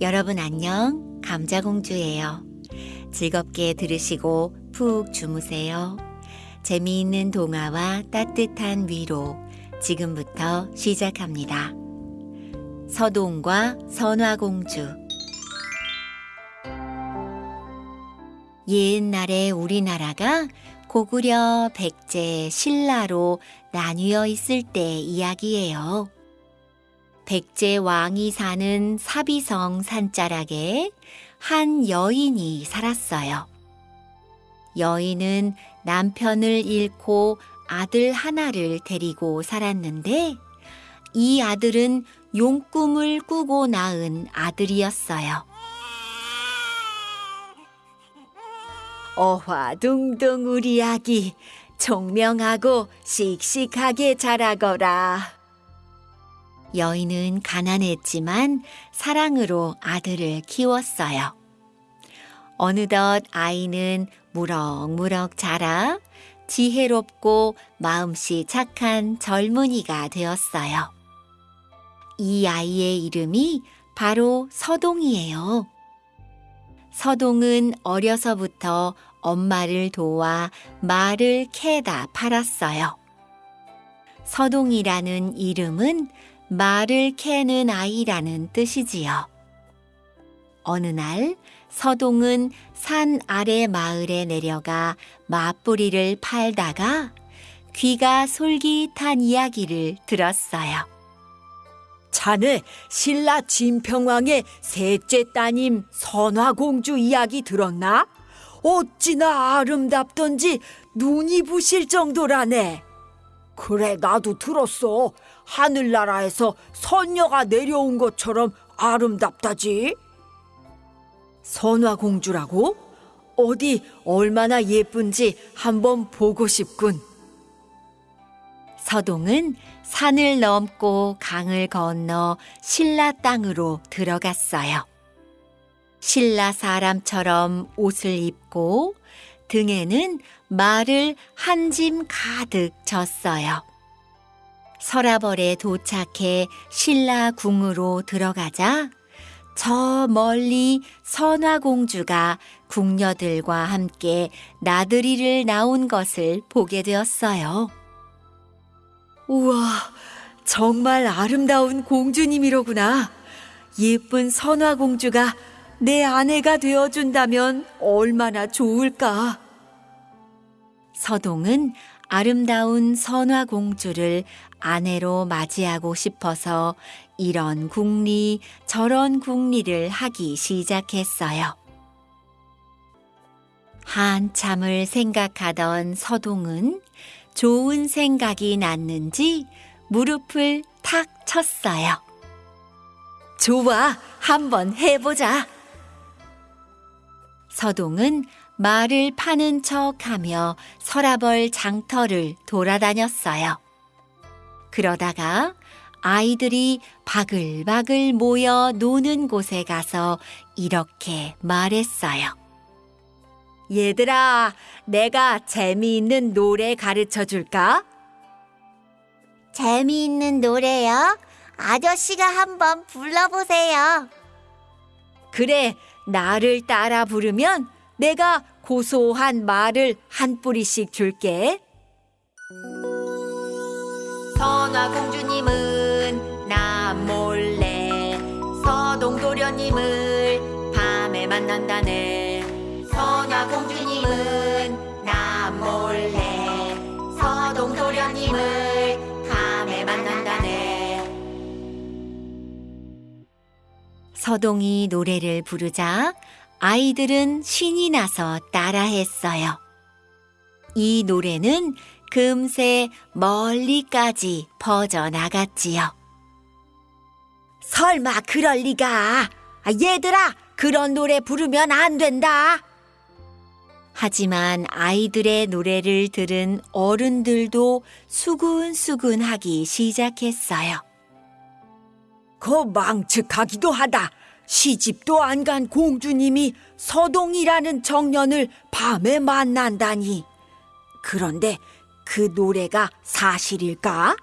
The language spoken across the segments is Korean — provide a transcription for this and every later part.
여러분 안녕. 감자공주예요. 즐겁게 들으시고 푹 주무세요. 재미있는 동화와 따뜻한 위로 지금부터 시작합니다. 서동과 선화공주 옛날에 우리나라가 고구려 백제 신라로 나뉘어 있을 때 이야기예요. 백제 왕이 사는 사비성 산자락에 한 여인이 살았어요. 여인은 남편을 잃고 아들 하나를 데리고 살았는데 이 아들은 용꿈을 꾸고 낳은 아들이었어요. 어화둥둥 우리 아기 총명하고 씩씩하게 자라거라. 여인은 가난했지만 사랑으로 아들을 키웠어요. 어느덧 아이는 무럭무럭 자라 지혜롭고 마음씨 착한 젊은이가 되었어요. 이 아이의 이름이 바로 서동이에요. 서동은 어려서부터 엄마를 도와 말을 캐다 팔았어요. 서동이라는 이름은 말을 캐는 아이라는 뜻이지요. 어느 날 서동은 산 아래 마을에 내려가 맞부리를 팔다가 귀가 솔깃한 이야기를 들었어요. 자네 신라 진평왕의 셋째 따님 선화공주 이야기 들었나? 어찌나 아름답던지 눈이 부실 정도라네. 그래 나도 들었어. 하늘나라에서 선녀가 내려온 것처럼 아름답다지. 선화공주라고? 어디 얼마나 예쁜지 한번 보고 싶군. 서동은 산을 넘고 강을 건너 신라 땅으로 들어갔어요. 신라 사람처럼 옷을 입고 등에는 말을 한 짐 가득 졌어요. 서라벌에 도착해 신라 궁으로 들어가자 저 멀리 선화공주가 궁녀들과 함께 나들이를 나온 것을 보게 되었어요. 우와, 정말 아름다운 공주님이로구나. 예쁜 선화공주가 내 아내가 되어준다면 얼마나 좋을까. 서동은 아름다운 선화 공주를 아내로 맞이하고 싶어서 이런 궁리, 저런 궁리를 하기 시작했어요. 한참을 생각하던 서동은 좋은 생각이 났는지 무릎을 탁 쳤어요. 좋아, 한번 해보자. 서동은 말을 파는 척 하며 서라벌 장터를 돌아다녔어요. 그러다가 아이들이 바글바글 모여 노는 곳에 가서 이렇게 말했어요. 얘들아, 내가 재미있는 노래 가르쳐 줄까? 재미있는 노래요? 아저씨가 한번 불러보세요. 그래, 나를 따라 부르면 내가 고소한 말을 한 뿌리씩 줄게. 선화 공주님은 남몰래 서동도련님을 밤에 만난다네 선화 공주님은 서동이 노래를 부르자 아이들은 신이 나서 따라했어요. 이 노래는 금세 멀리까지 퍼져나갔지요. 설마 그럴 리가. 아, 얘들아, 그런 노래 부르면 안 된다. 하지만 아이들의 노래를 들은 어른들도 수근수근하기 시작했어요. 그 망측하기도 하다. 시집도 안 간 공주님이 서동이라는 청년을 밤에 만난다니. 그런데 그 노래가 사실일까?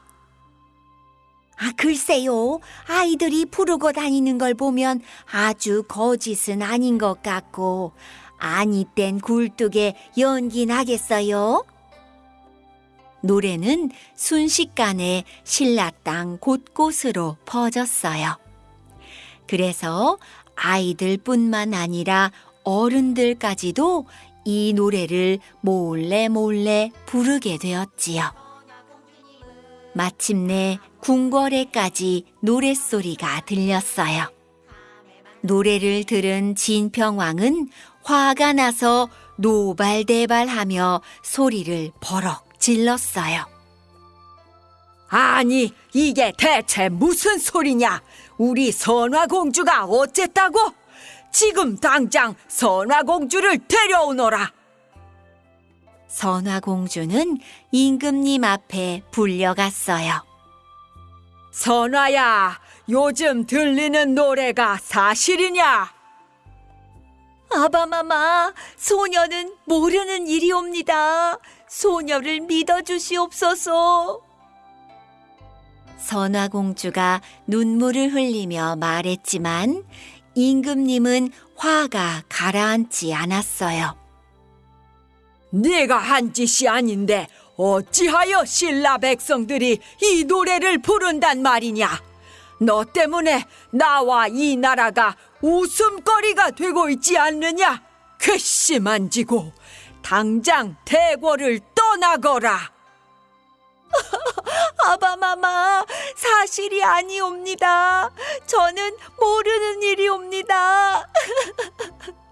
아, 글쎄요. 아이들이 부르고 다니는 걸 보면 아주 거짓은 아닌 것 같고, 아니 땐 굴뚝에 연기 나겠어요? 노래는 순식간에 신라 땅 곳곳으로 퍼졌어요. 그래서 아이들뿐만 아니라 어른들까지도 이 노래를 몰래 몰래 부르게 되었지요. 마침내 궁궐에까지 노랫소리가 들렸어요. 노래를 들은 진평왕은 화가 나서 노발대발하며 소리를 버럭 질렀어요. 아니, 이게 대체 무슨 소리냐? 우리 선화공주가 어쨌다고? 지금 당장 선화공주를 데려오너라. 선화공주는 임금님 앞에 불려갔어요. 선화야, 요즘 들리는 노래가 사실이냐? 아바마마, 소녀는 모르는 일이옵니다. 소녀를 믿어주시옵소서. 선화공주가 눈물을 흘리며 말했지만 임금님은 화가 가라앉지 않았어요. 네가 한 짓이 아닌데 어찌하여 신라 백성들이 이 노래를 부른단 말이냐? 너 때문에 나와 이 나라가 웃음거리가 되고 있지 않느냐? 괘씸한 지고 당장 대궐을 떠나거라. 아바마마 사실이 아니옵니다. 저는 모르는 일이옵니다.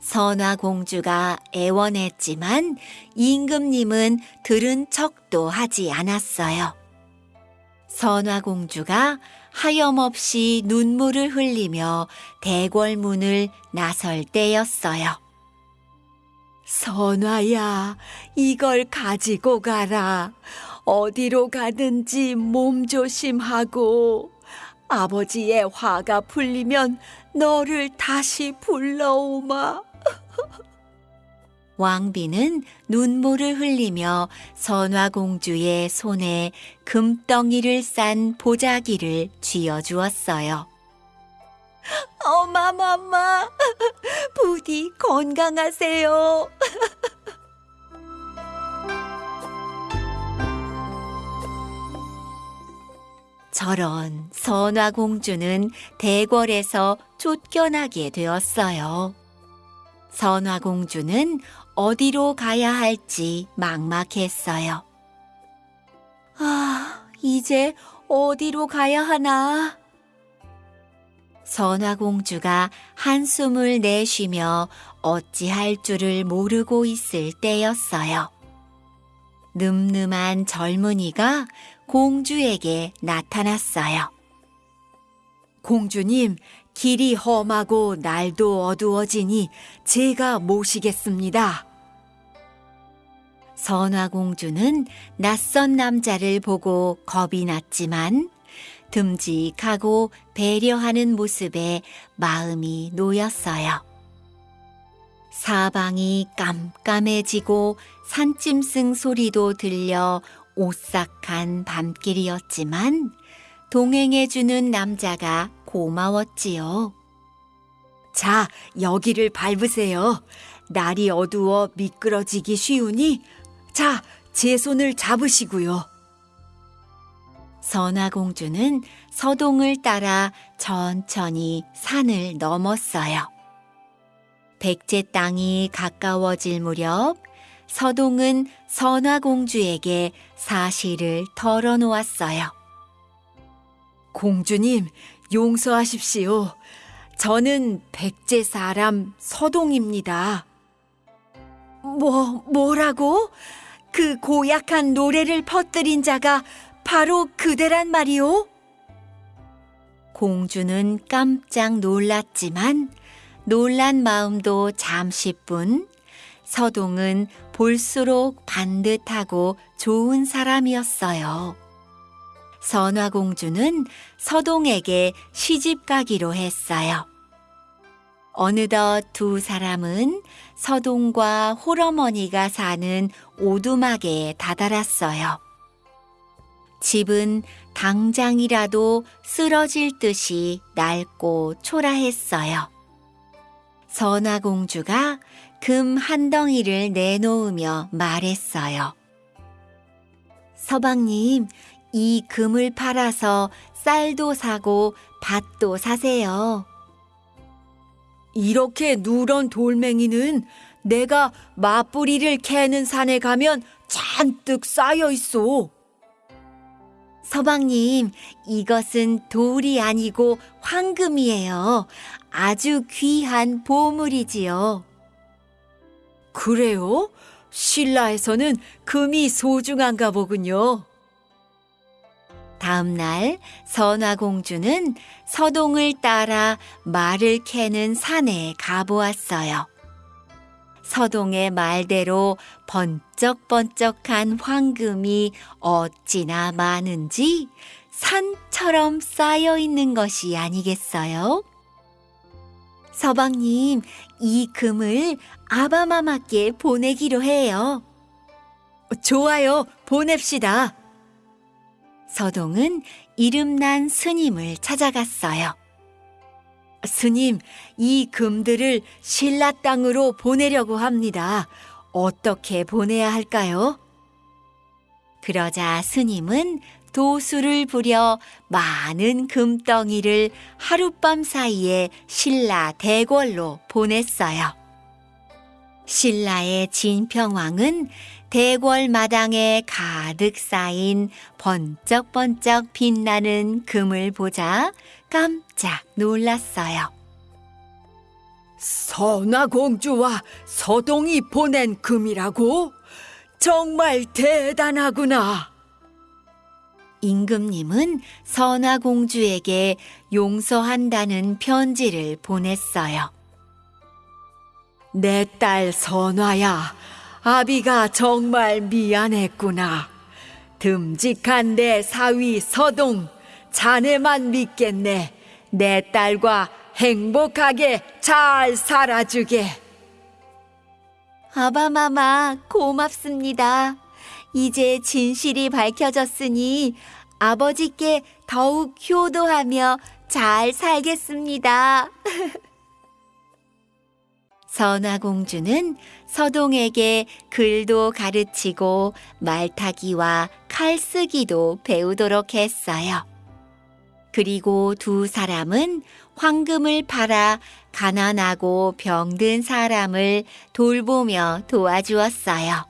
선화 공주가 애원했지만 임금님은 들은 척도 하지 않았어요. 선화 공주가 하염없이 눈물을 흘리며 대궐문을 나설 때였어요. 선화야, 이걸 가지고 가라. 어디로 가든지 몸조심하고 아버지의 화가 풀리면 너를 다시 불러오마. 왕비는 눈물을 흘리며 선화공주의 손에 금덩이를 싼 보자기를 쥐어주었어요. 어마마마, 부디 건강하세요. 저런 선화공주는 대궐에서 쫓겨나게 되었어요. 선화공주는 어디로 가야 할지 막막했어요. 아, 이제 어디로 가야 하나? 선화공주가 한숨을 내쉬며 어찌할 줄을 모르고 있을 때였어요. 늠름한 젊은이가 공주에게 나타났어요. 공주님, 길이 험하고 날도 어두워지니 제가 모시겠습니다. 선화공주는 낯선 남자를 보고 겁이 났지만 듬직하고 배려하는 모습에 마음이 놓였어요. 사방이 깜깜해지고 산짐승 소리도 들려 오싹한 밤길이었지만 동행해주는 남자가 고마웠지요. 자, 여기를 밟으세요. 날이 어두워 미끄러지기 쉬우니, 자, 제 손을 잡으시고요. 선화공주는 서동을 따라 천천히 산을 넘었어요. 백제 땅이 가까워질 무렵 서동은 선화공주에게 사실을 털어놓았어요. 공주님, 용서하십시오. 저는 백제 사람 서동입니다. 뭐, 뭐라고? 그 고약한 노래를 퍼뜨린 자가 바로 그대란 말이오? 공주는 깜짝 놀랐지만 놀란 마음도 잠시뿐 서동은 볼수록 반듯하고 좋은 사람이었어요. 선화공주는 서동에게 시집 가기로 했어요. 어느덧 두 사람은 서동과 홀어머니가 사는 오두막에 다다랐어요. 집은 당장이라도 쓰러질 듯이 낡고 초라했어요. 선화공주가 금 한 덩이를 내놓으며 말했어요. 서방님, 이 금을 팔아서 쌀도 사고 밭도 사세요. 이렇게 누런 돌멩이는 내가 맞뿌리를 캐는 산에 가면 잔뜩 쌓여 있어. 서방님, 이것은 돌이 아니고 황금이에요. 아주 귀한 보물이지요. 그래요? 신라에서는 금이 소중한가 보군요. 다음 날 선화공주는 서동을 따라 말을 캐는 산에 가보았어요. 서동의 말대로 번쩍번쩍한 황금이 어찌나 많은지 산처럼 쌓여 있는 것이 아니겠어요? 서방님, 이 금을 아바마마께 보내기로 해요. 좋아요, 보냅시다. 서동은 이름난 스님을 찾아갔어요. 스님, 이 금들을 신라 땅으로 보내려고 합니다. 어떻게 보내야 할까요? 그러자 스님은 도수를 부려 많은 금덩이를 하룻밤 사이에 신라 대궐로 보냈어요. 신라의 진평왕은 대궐 마당에 가득 쌓인 번쩍번쩍 빛나는 금을 보자 깜짝 놀랐어요. 선화공주와 서동이 보낸 금이라고? 정말 대단하구나. 임금님은 선화공주에게 용서한다는 편지를 보냈어요. 내 딸 선화야, 아비가 정말 미안했구나. 듬직한 내 사위 서동, 자네만 믿겠네. 내 딸과 행복하게 잘 살아주게. 아바마마, 고맙습니다. 이제 진실이 밝혀졌으니 아버지께 더욱 효도하며 잘 살겠습니다. 선화공주는 서동에게 글도 가르치고 말타기와 칼쓰기도 배우도록 했어요. 그리고 두 사람은 황금을 팔아 가난하고 병든 사람을 돌보며 도와주었어요.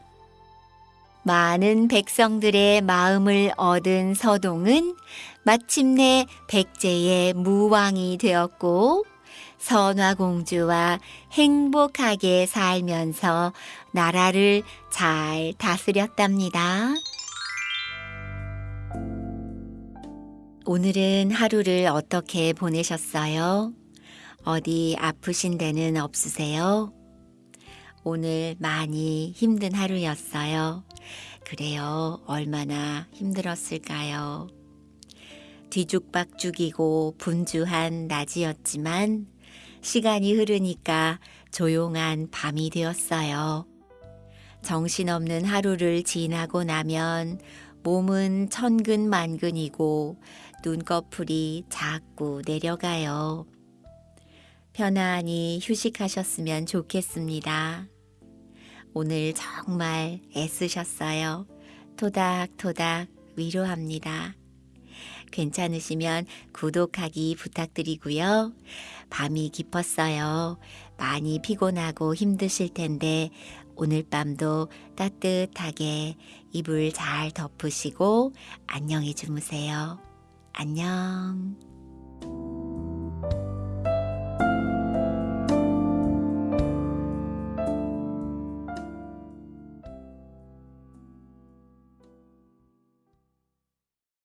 많은 백성들의 마음을 얻은 서동은 마침내 백제의 무왕이 되었고 선화공주와 행복하게 살면서 나라를 잘 다스렸답니다. 오늘은 하루를 어떻게 보내셨어요? 어디 아프신 데는 없으세요? 오늘 많이 힘든 하루였어요. 그래요. 얼마나 힘들었을까요? 뒤죽박죽이고 분주한 낮이었지만 시간이 흐르니까 조용한 밤이 되었어요. 정신없는 하루를 지나고 나면 몸은 천근만근이고 눈꺼풀이 자꾸 내려가요. 편안히 휴식하셨으면 좋겠습니다. 오늘 정말 애쓰셨어요. 토닥토닥 위로합니다. 괜찮으시면 구독하기 부탁드리고요. 밤이 깊었어요. 많이 피곤하고 힘드실 텐데 오늘 밤도 따뜻하게 이불 잘 덮으시고 안녕히 주무세요. 안녕.